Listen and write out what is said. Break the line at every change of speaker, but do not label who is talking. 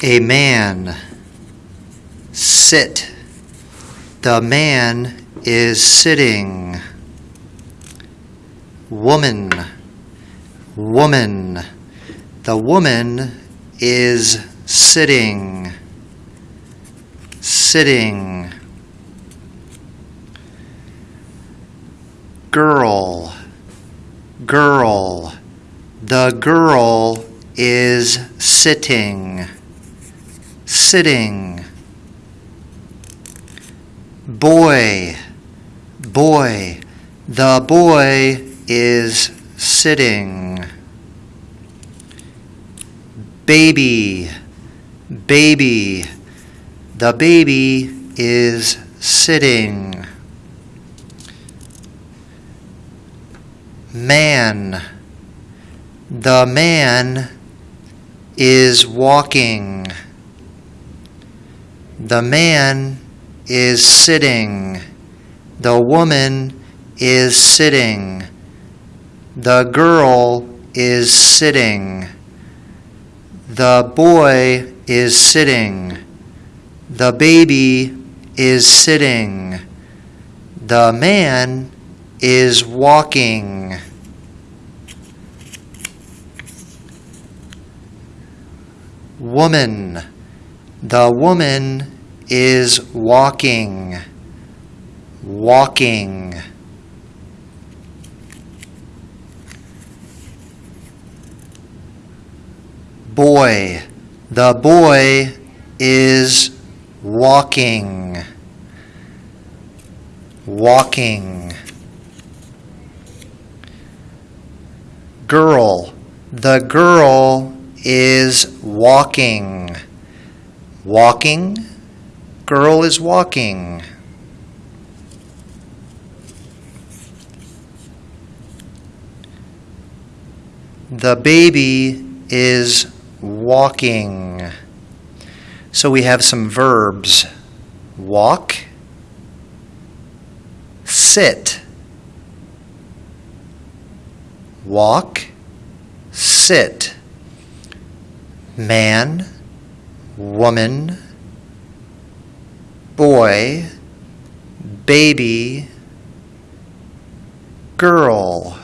A man. Sit. The man is sitting. Woman. Woman. The woman is sitting. Sitting. Girl. Girl. The girl is sitting. Sitting. Boy. Boy. The boy is sitting. Baby. Baby. The baby is sitting. Man. The man is walking. The man is sitting. The woman is sitting. The girl is sitting. The boy is sitting. The baby is sitting. The man is walking. Woman. The woman is walking. Walking. Boy. The boy is walking. Walking. Girl. The girl is walking. Walking. Girl is walking. The baby is walking. So we have some verbs walk, sit, walk, sit, man, woman, boy, baby, girl.